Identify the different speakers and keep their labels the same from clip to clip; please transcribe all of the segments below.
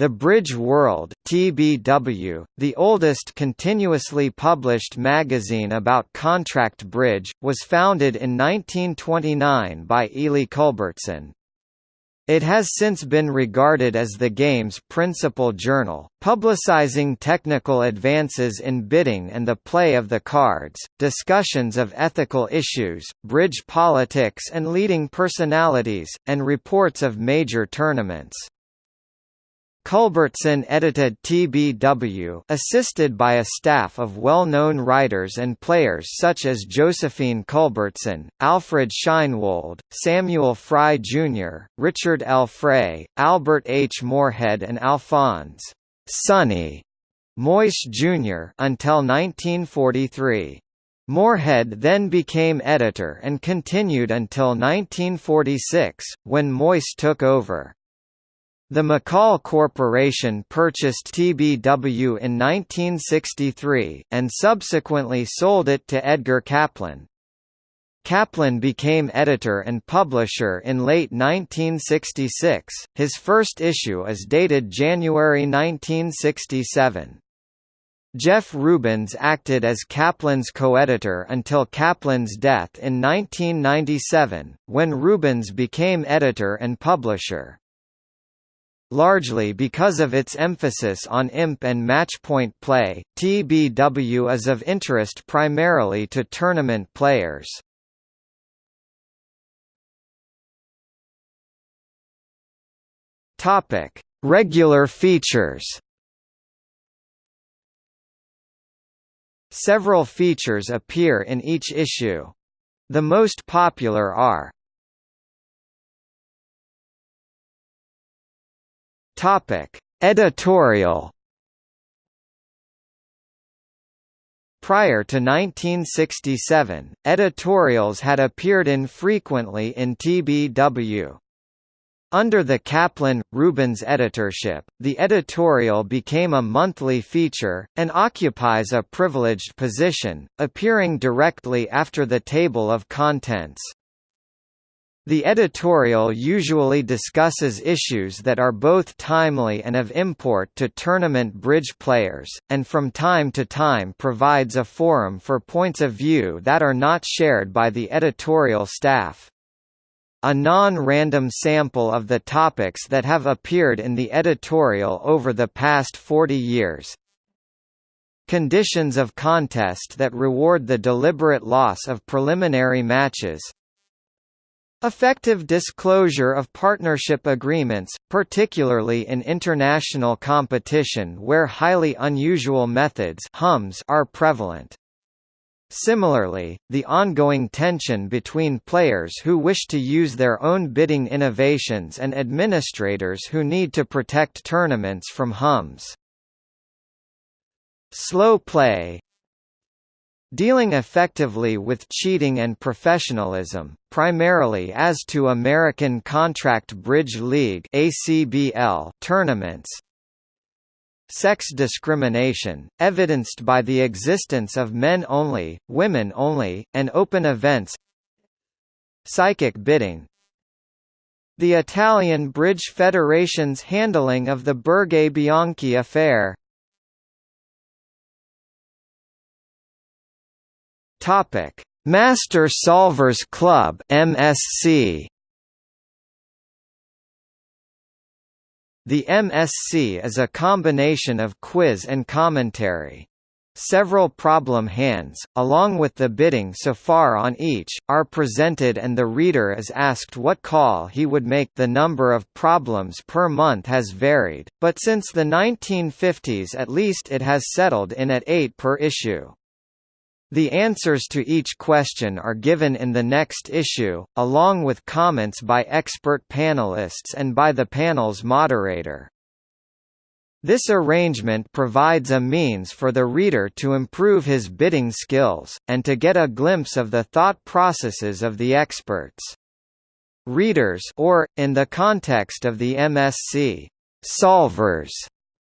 Speaker 1: The Bridge World (TBW), the oldest continuously published magazine about contract bridge, was founded in 1929 by Ely Culbertson. It has since been regarded as the game's principal journal, publicizing technical advances in bidding and the play of the cards, discussions of ethical issues, bridge politics and leading personalities, and reports of major tournaments. Culbertson edited TBW assisted by a staff of well-known writers and players such as Josephine Culbertson, Alfred Sheinwold, Samuel Fry Jr., Richard L. Frey, Albert H. Morehead and Alphonse Sonny Moyse Jr. until 1943. Morehead then became editor and continued until 1946, when Moyse took over. The McCall Corporation purchased TBW in 1963, and subsequently sold it to Edgar Kaplan. Kaplan became editor and publisher in late 1966, his first issue is dated January 1967. Jeff Rubens acted as Kaplan's co-editor until Kaplan's death in 1997, when Rubens became editor and publisher. Largely because of its emphasis on imp and matchpoint play, TBW is of interest primarily to tournament players. Topic: Regular features. Several features appear in each issue. The most popular are Topic: Editorial. Prior to 1967, editorials had appeared infrequently in TBW. Under the Kaplan-Rubens editorship, the editorial became a monthly feature, and occupies a privileged position, appearing directly after the table of contents. The editorial usually discusses issues that are both timely and of import to tournament bridge players, and from time to time provides a forum for points of view that are not shared by the editorial staff. A non-random sample of the topics that have appeared in the editorial over the past 40 years, conditions of contest that reward the deliberate loss of preliminary matches, Effective disclosure of partnership agreements, particularly in international competition where highly unusual methods are prevalent. Similarly, the ongoing tension between players who wish to use their own bidding innovations and administrators who need to protect tournaments from HUMs. Slow play Dealing effectively with cheating and professionalism, primarily as to American Contract Bridge League tournaments. Sex discrimination, evidenced by the existence of men-only, women-only, and open events. Psychic bidding. The Italian Bridge Federation's handling of the Burgay Bianchi affair Topic: Master Solvers Club (MSC). The MSC is a combination of quiz and commentary. Several problem hands, along with the bidding so far on each, are presented and the reader is asked what call he would make the number of problems per month has varied, but since the 1950s at least it has settled in at 8 per issue. The answers to each question are given in the next issue, along with comments by expert panelists and by the panel's moderator. This arrangement provides a means for the reader to improve his bidding skills, and to get a glimpse of the thought processes of the experts. Readers or, in the context of the MSC, solvers,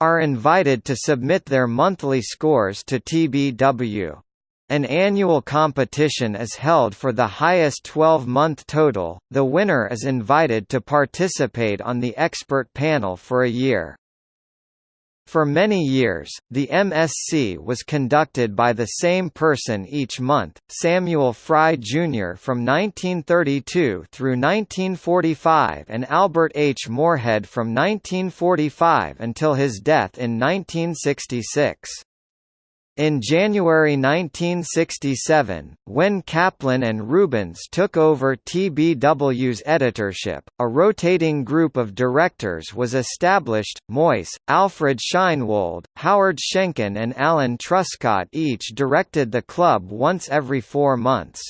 Speaker 1: are invited to submit their monthly scores to TBW. An annual competition is held for the highest 12-month total, the winner is invited to participate on the expert panel for a year. For many years, the MSC was conducted by the same person each month, Samuel Fry Jr. from 1932 through 1945 and Albert H. Morehead from 1945 until his death in 1966. In January 1967, when Kaplan and Rubens took over TBW's editorship, a rotating group of directors was established, Moyse, Alfred Sheinwold, Howard Schenken and Alan Truscott each directed the club once every four months.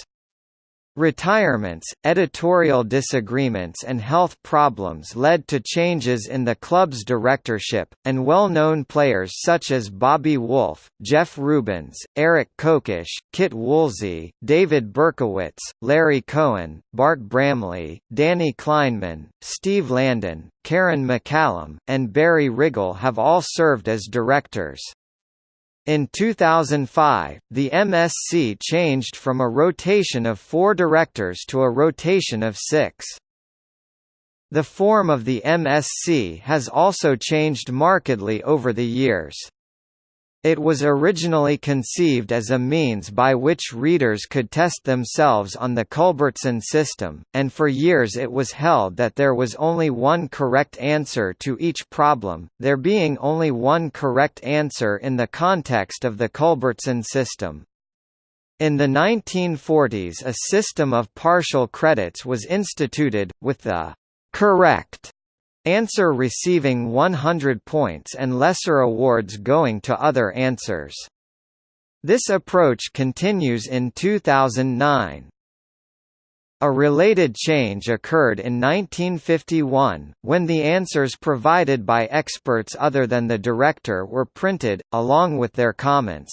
Speaker 1: Retirements, editorial disagreements and health problems led to changes in the club's directorship, and well-known players such as Bobby Wolff, Jeff Rubens, Eric Kokish, Kit Woolsey, David Berkowitz, Larry Cohen, Bart Bramley, Danny Kleinman, Steve Landon, Karen McCallum, and Barry Rigal have all served as directors. In 2005, the MSC changed from a rotation of four directors to a rotation of six. The form of the MSC has also changed markedly over the years. It was originally conceived as a means by which readers could test themselves on the Culbertson system, and for years it was held that there was only one correct answer to each problem, there being only one correct answer in the context of the Culbertson system. In the 1940s a system of partial credits was instituted, with the «correct» answer receiving 100 points and lesser awards going to other answers. This approach continues in 2009. A related change occurred in 1951, when the answers provided by experts other than the director were printed, along with their comments.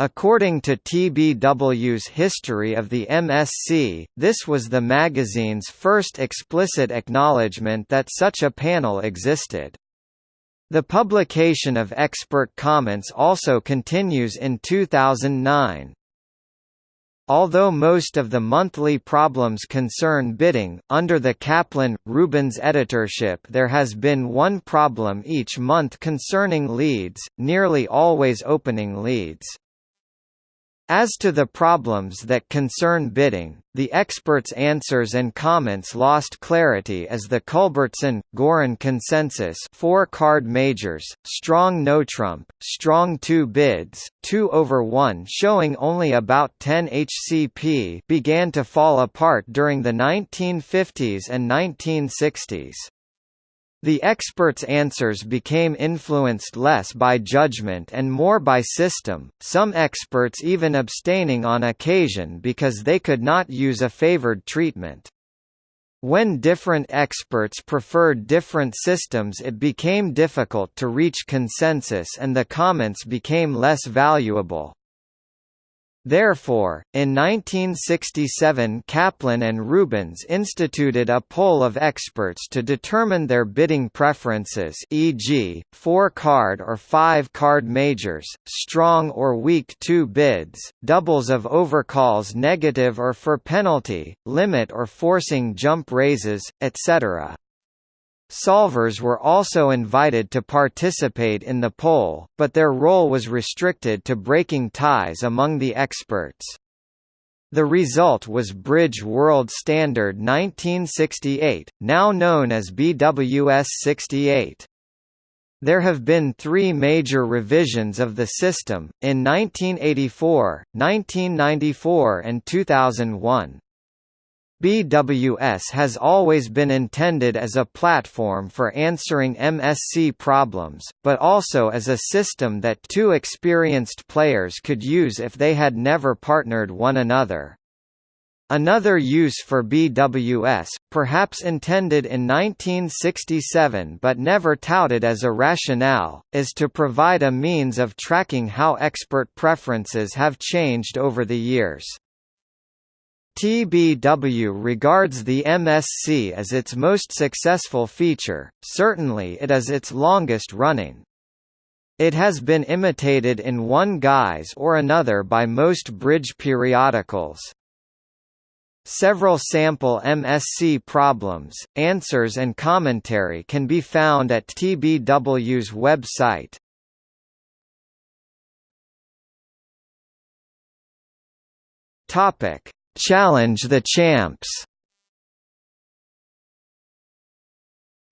Speaker 1: According to TBW's History of the MSC, this was the magazine's first explicit acknowledgement that such a panel existed. The publication of expert comments also continues in 2009. Although most of the monthly problems concern bidding, under the Kaplan-Rubens editorship there has been one problem each month concerning leads, nearly always opening leads. As to the problems that concern bidding, the experts' answers and comments lost clarity as the Culbertson, Goren consensus four card majors, strong no trump, strong two bids, 2 over 1 showing only about 10 HCP began to fall apart during the 1950s and 1960s. The experts' answers became influenced less by judgment and more by system, some experts even abstaining on occasion because they could not use a favored treatment. When different experts preferred different systems it became difficult to reach consensus and the comments became less valuable. Therefore, in 1967 Kaplan and Rubens instituted a poll of experts to determine their bidding preferences e.g., four-card or five-card majors, strong or weak two bids, doubles of overcalls negative or for penalty, limit or forcing jump raises, etc. Solvers were also invited to participate in the poll, but their role was restricted to breaking ties among the experts. The result was Bridge World Standard 1968, now known as BWS 68. There have been three major revisions of the system, in 1984, 1994 and 2001. BWS has always been intended as a platform for answering MSC problems, but also as a system that two experienced players could use if they had never partnered one another. Another use for BWS, perhaps intended in 1967 but never touted as a rationale, is to provide a means of tracking how expert preferences have changed over the years. TBW regards the MSC as its most successful feature, certainly it is its longest running. It has been imitated in one guise or another by most bridge periodicals. Several sample MSC problems, answers and commentary can be found at TBW's website. Topic: Challenge the Champs.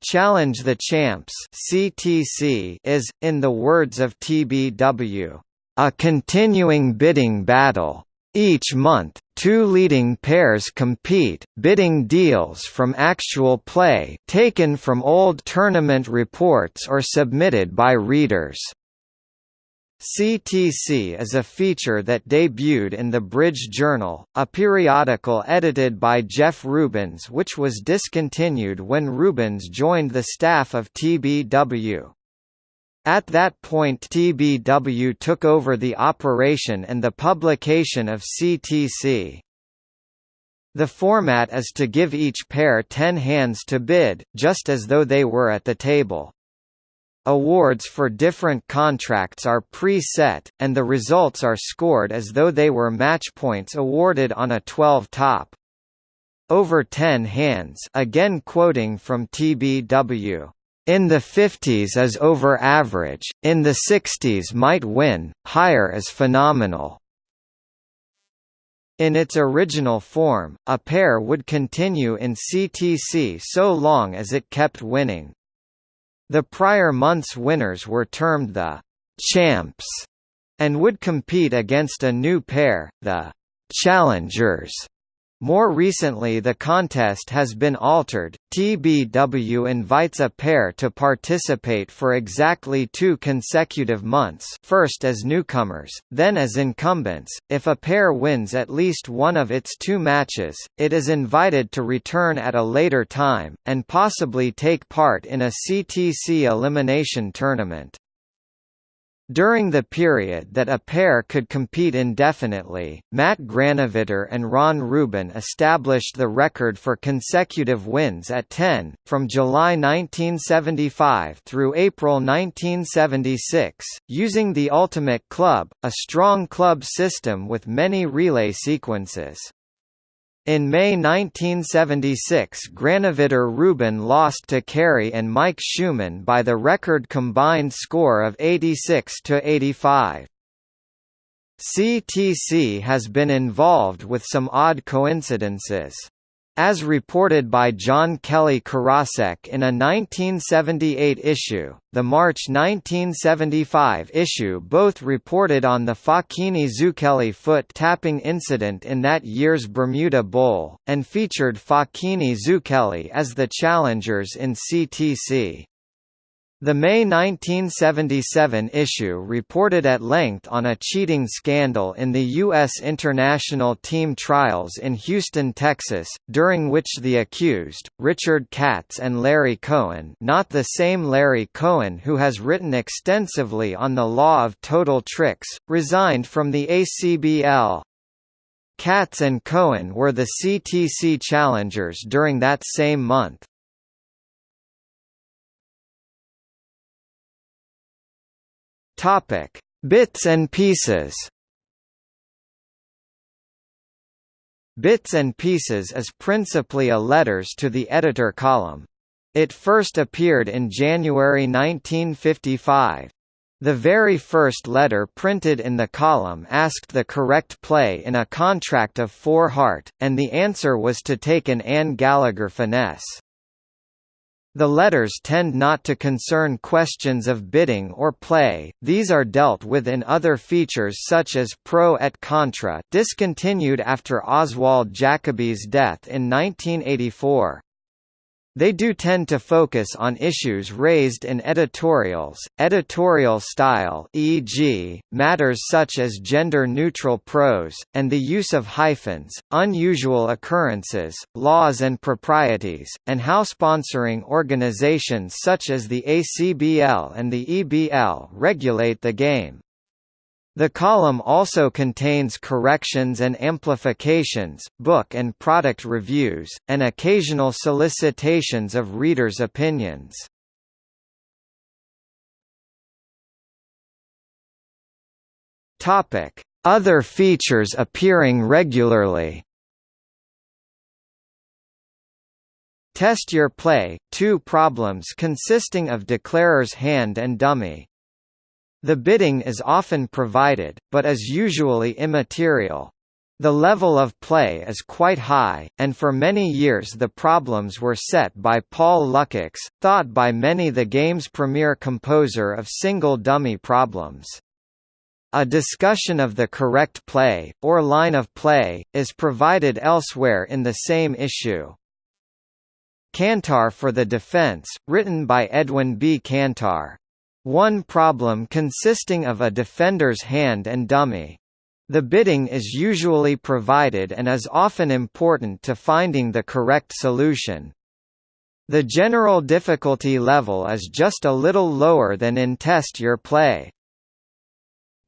Speaker 1: Challenge the Champs (CTC) is, in the words of TBW, a continuing bidding battle. Each month, two leading pairs compete, bidding deals from actual play taken from old tournament reports or submitted by readers. CTC is a feature that debuted in the Bridge Journal, a periodical edited by Jeff Rubens which was discontinued when Rubens joined the staff of TBW. At that point TBW took over the operation and the publication of CTC. The format is to give each pair 10 hands to bid, just as though they were at the table. Awards for different contracts are pre-set, and the results are scored as though they were match points awarded on a 12-top. Over 10 hands again quoting from TBW. In the 50s is over average, in the 60s might win, higher is phenomenal. In its original form, a pair would continue in CTC so long as it kept winning. The prior month's winners were termed the «champs» and would compete against a new pair, the «challengers». More recently the contest has been altered, TBW invites a pair to participate for exactly two consecutive months first as newcomers, then as incumbents. If a pair wins at least one of its two matches, it is invited to return at a later time, and possibly take part in a CTC elimination tournament. During the period that a pair could compete indefinitely, Matt Granovetter and Ron Rubin established the record for consecutive wins at 10, from July 1975 through April 1976, using the Ultimate Club, a strong club system with many relay sequences. In May 1976 Granovetter Rubin lost to Carey and Mike Schumann by the record combined score of 86 to 85. CTC has been involved with some odd coincidences. As reported by John Kelly Karasek in a 1978 issue, the March 1975 issue both reported on the Facchini Zucchelli foot tapping incident in that year's Bermuda Bowl, and featured Facchini Zucchelli as the challengers in CTC. The May 1977 issue reported at length on a cheating scandal in the U.S. international team trials in Houston, Texas, during which the accused, Richard Katz and Larry Cohen not the same Larry Cohen who has written extensively on the law of total tricks, resigned from the ACBL. Katz and Cohen were the CTC challengers during that same month. Topic: Bits and pieces. Bits and Pieces is principally a letters to the editor column. It first appeared in January 1955. The very first letter printed in the column asked the correct play in a contract of four heart, and the answer was to take an Anne Gallagher finesse. The letters tend not to concern questions of bidding or play, these are dealt with in other features such as Pro et Contra discontinued after Oswald Jacoby's death in 1984. They do tend to focus on issues raised in editorials, editorial style e.g., matters such as gender-neutral prose, and the use of hyphens, unusual occurrences, laws and proprieties, and how sponsoring organizations such as the ACBL and the EBL regulate the game. The column also contains corrections and amplifications, book and product reviews, and occasional solicitations of readers' opinions. Other features appearing regularly Test your play, two problems consisting of declarer's hand and dummy. The bidding is often provided, but is usually immaterial. The level of play is quite high, and for many years the problems were set by Paul Lukacs, thought by many the game's premier composer of single dummy problems. A discussion of the correct play, or line of play, is provided elsewhere in the same issue. Kantar for the Defense, written by Edwin B. Kantar. One problem consisting of a defender's hand and dummy. The bidding is usually provided and is often important to finding the correct solution. The general difficulty level is just a little lower than in Test Your Play.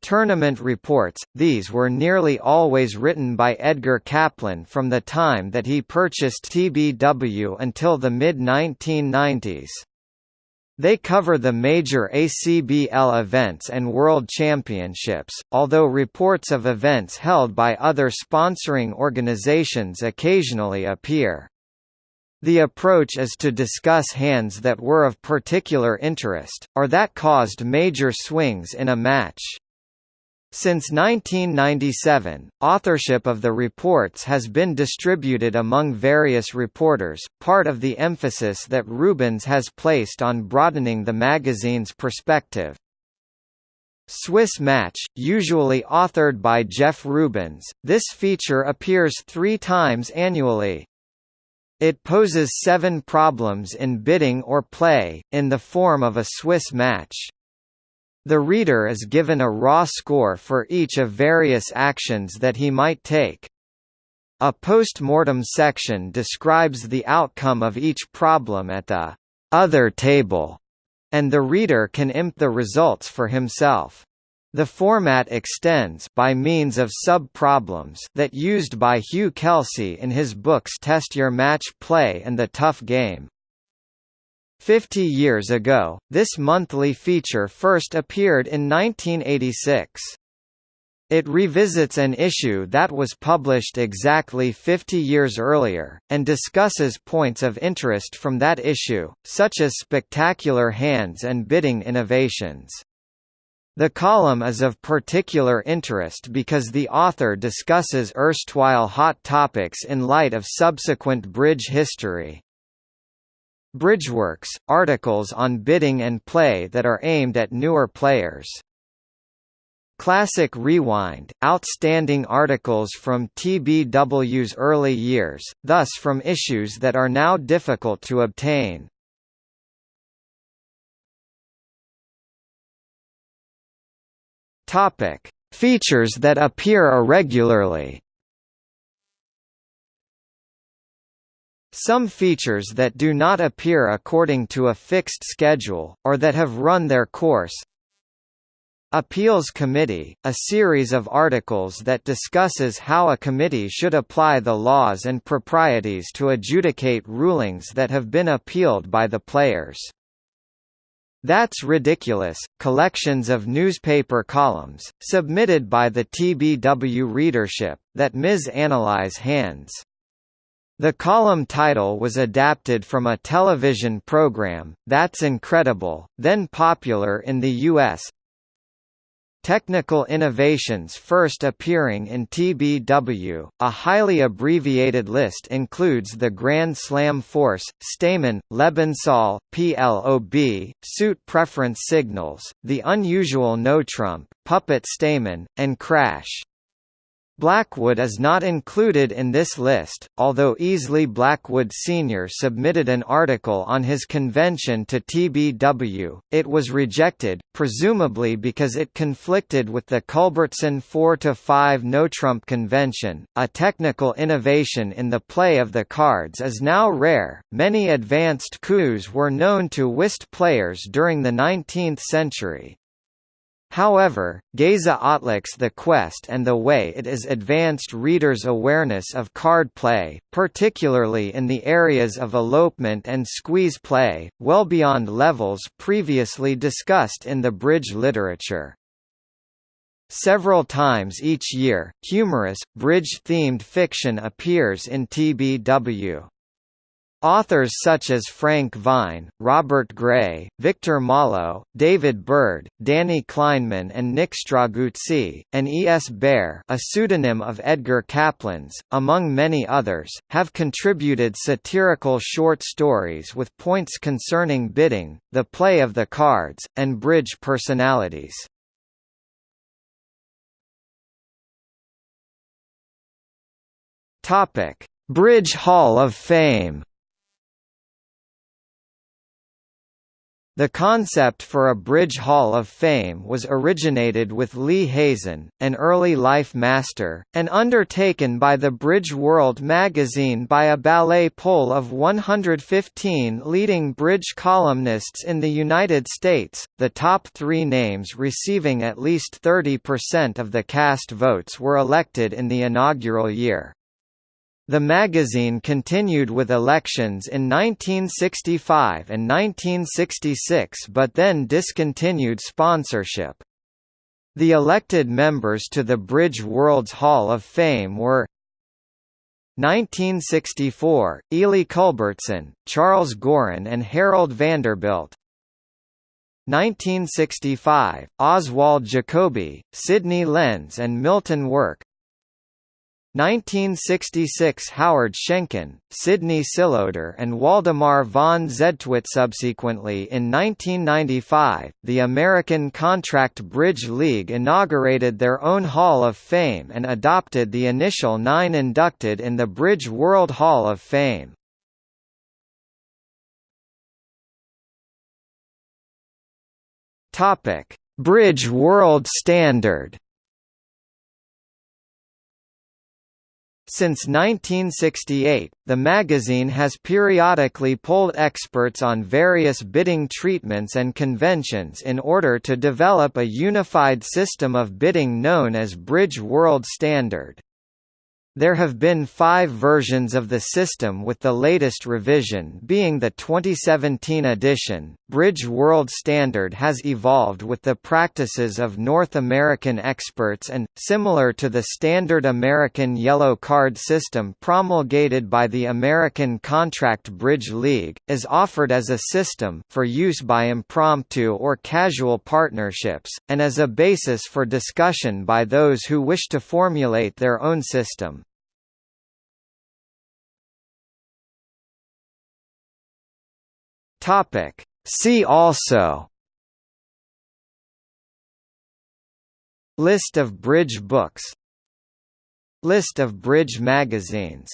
Speaker 1: Tournament reports, these were nearly always written by Edgar Kaplan from the time that he purchased TBW until the mid-1990s. They cover the major ACBL events and World Championships, although reports of events held by other sponsoring organizations occasionally appear. The approach is to discuss hands that were of particular interest, or that caused major swings in a match. Since 1997, authorship of the reports has been distributed among various reporters, part of the emphasis that Rubens has placed on broadening the magazine's perspective. Swiss Match, usually authored by Jeff Rubens, this feature appears three times annually. It poses seven problems in bidding or play, in the form of a Swiss match. The reader is given a raw score for each of various actions that he might take. A post-mortem section describes the outcome of each problem at the other table, and the reader can imp the results for himself. The format extends by means of sub-problems that used by Hugh Kelsey in his books Test Your Match Play and The Tough Game. Fifty years ago, this monthly feature first appeared in 1986. It revisits an issue that was published exactly 50 years earlier, and discusses points of interest from that issue, such as spectacular hands and bidding innovations. The column is of particular interest because the author discusses erstwhile hot topics in light of subsequent bridge history. Bridgeworks, articles on bidding and play that are aimed at newer players. Classic Rewind, outstanding articles from TBW's early years, thus from issues that are now difficult to obtain. Features that appear irregularly. Some features that do not appear according to a fixed schedule, or that have run their course Appeals Committee, a series of articles that discusses how a committee should apply the laws and proprieties to adjudicate rulings that have been appealed by the players. That's Ridiculous, collections of newspaper columns, submitted by the TBW readership, that Ms. Analyze hands. The column title was adapted from a television program, That's Incredible, then popular in the U.S. Technical innovations first appearing in TBW, a highly abbreviated list includes the Grand Slam Force, Stayman, Lebensohl, PLOB, Suit Preference Signals, The Unusual No Trump, Puppet Stayman, and Crash. Blackwood is not included in this list, although Easley Blackwood Sr. submitted an article on his convention to TBW, it was rejected, presumably because it conflicted with the Culbertson 4-5 no-trump convention. A technical innovation in the play of the cards is now rare. Many advanced coups were known to whist players during the 19th century, However, Geza Ottlik's The Quest and the way it is advanced readers' awareness of card play, particularly in the areas of elopement and squeeze play, well beyond levels previously discussed in the bridge literature. Several times each year, humorous, bridge-themed fiction appears in TBW. Authors such as Frank Vine, Robert Gray, Victor Mollo, David Bird, Danny Kleinman and Nick Straguzzi, and E. S. Bear a pseudonym of Edgar Kaplan's, among many others, have contributed satirical short stories with points concerning bidding, the play of the cards, and bridge personalities. Bridge Hall of Fame The concept for a Bridge Hall of Fame was originated with Lee Hazen, an early life master, and undertaken by the Bridge World magazine by a ballet poll of 115 leading bridge columnists in the United States, the top three names receiving at least 30% of the cast votes were elected in the inaugural year. The magazine continued with elections in 1965 and 1966 but then discontinued sponsorship. The elected members to the Bridge World's Hall of Fame were 1964, Ely Culbertson, Charles Goren and Harold Vanderbilt 1965, Oswald Jacoby, Sidney Lenz and Milton Work 1966 Howard Schenken, Sidney Silodor and Waldemar von Zedtwitz Subsequently in 1995, the American Contract Bridge League inaugurated their own Hall of Fame and adopted the initial nine inducted in the Bridge World Hall of Fame. Bridge World Standard Since 1968, the magazine has periodically polled experts on various bidding treatments and conventions in order to develop a unified system of bidding known as Bridge World Standard. There have been five versions of the system with the latest revision being the 2017 edition. Bridge World Standard has evolved with the practices of North American experts and, similar to the standard American yellow card system promulgated by the American Contract Bridge League, is offered as a system for use by impromptu or casual partnerships, and as a basis for discussion by those who wish to formulate their own system. Topic. See also List of bridge books List of bridge magazines